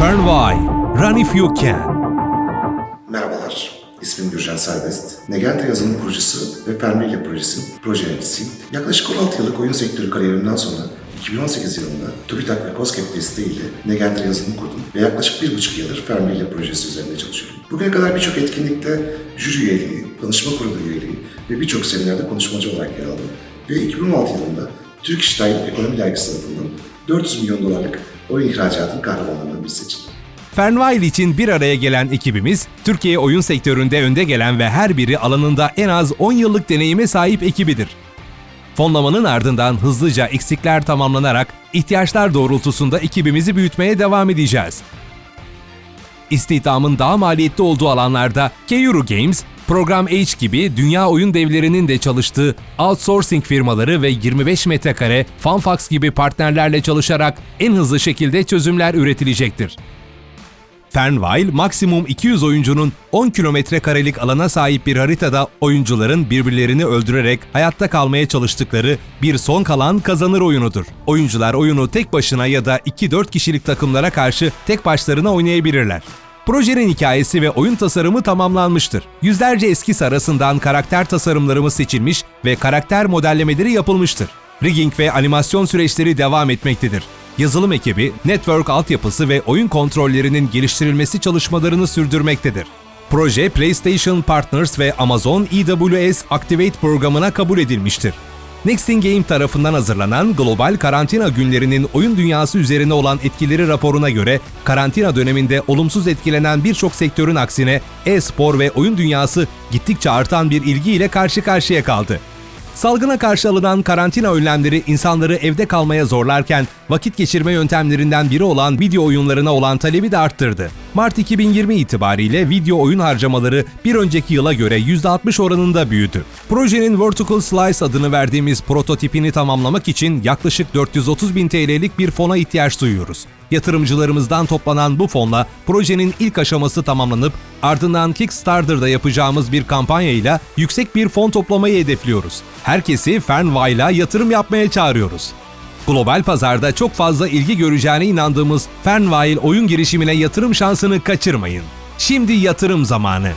Fernway, Run If You Can. Merhabalar, ismim Gürcan Serbest. Negente yazılım kurucusu ve Permelia projesinin proje yöneticisiyim. Yaklaşık 16 yıllık oyun sektörü kariyerimden sonra 2018 yılında TÜBİTAK ve COSGAP desteğiyle Negente yazılımı kurdum ve yaklaşık bir buçuk yıldır Permelia projesi üzerinde çalışıyorum. Bugüne kadar birçok etkinlikte jüri üyeliği, danışma kurulu üyeliği ve birçok seminerde konuşmacı olarak yer aldım. Ve 2016 yılında Türk İş Ekonomi Dergisi tarafından 400 milyon dolarlık oyun ihracatının kahramanlarından biri seçildi. Fernway için bir araya gelen ekibimiz, Türkiye oyun sektöründe önde gelen ve her biri alanında en az 10 yıllık deneyime sahip ekibidir. Fonlamanın ardından hızlıca eksikler tamamlanarak ihtiyaçlar doğrultusunda ekibimizi büyütmeye devam edeceğiz. İstihdamın daha maliyetli olduğu alanlarda Keuru Games, Program H gibi dünya oyun devlerinin de çalıştığı outsourcing firmaları ve 25 metrekare Funfax gibi partnerlerle çalışarak en hızlı şekilde çözümler üretilecektir. Fernweil, maksimum 200 oyuncunun 10 kilometre karelik alana sahip bir haritada oyuncuların birbirlerini öldürerek hayatta kalmaya çalıştıkları bir son kalan kazanır oyunudur. Oyuncular oyunu tek başına ya da 2-4 kişilik takımlara karşı tek başlarına oynayabilirler. Projenin hikayesi ve oyun tasarımı tamamlanmıştır. Yüzlerce eski arasından karakter tasarımlarımız seçilmiş ve karakter modellemeleri yapılmıştır. Rigging ve animasyon süreçleri devam etmektedir. Yazılım ekibi, network altyapısı ve oyun kontrollerinin geliştirilmesi çalışmalarını sürdürmektedir. Proje PlayStation Partners ve Amazon EWS Activate programına kabul edilmiştir. Nexting Game tarafından hazırlanan Global Karantina Günlerinin oyun dünyası üzerine olan etkileri raporuna göre karantina döneminde olumsuz etkilenen birçok sektörün aksine e-spor ve oyun dünyası gittikçe artan bir ilgiyle karşı karşıya kaldı. Salgına karşı alınan karantina önlemleri insanları evde kalmaya zorlarken vakit geçirme yöntemlerinden biri olan video oyunlarına olan talebi de arttırdı. Mart 2020 itibariyle video oyun harcamaları bir önceki yıla göre %60 oranında büyüdü. Projenin Vertical Slice adını verdiğimiz prototipini tamamlamak için yaklaşık 430 bin TL'lik bir fona ihtiyaç duyuyoruz. Yatırımcılarımızdan toplanan bu fonla projenin ilk aşaması tamamlanıp ardından Kickstarter'da yapacağımız bir kampanyayla yüksek bir fon toplamayı hedefliyoruz. Herkesi Fernway'la yatırım yapmaya çağırıyoruz. Global pazarda çok fazla ilgi göreceğine inandığımız Fernway oyun girişimine yatırım şansını kaçırmayın. Şimdi yatırım zamanı.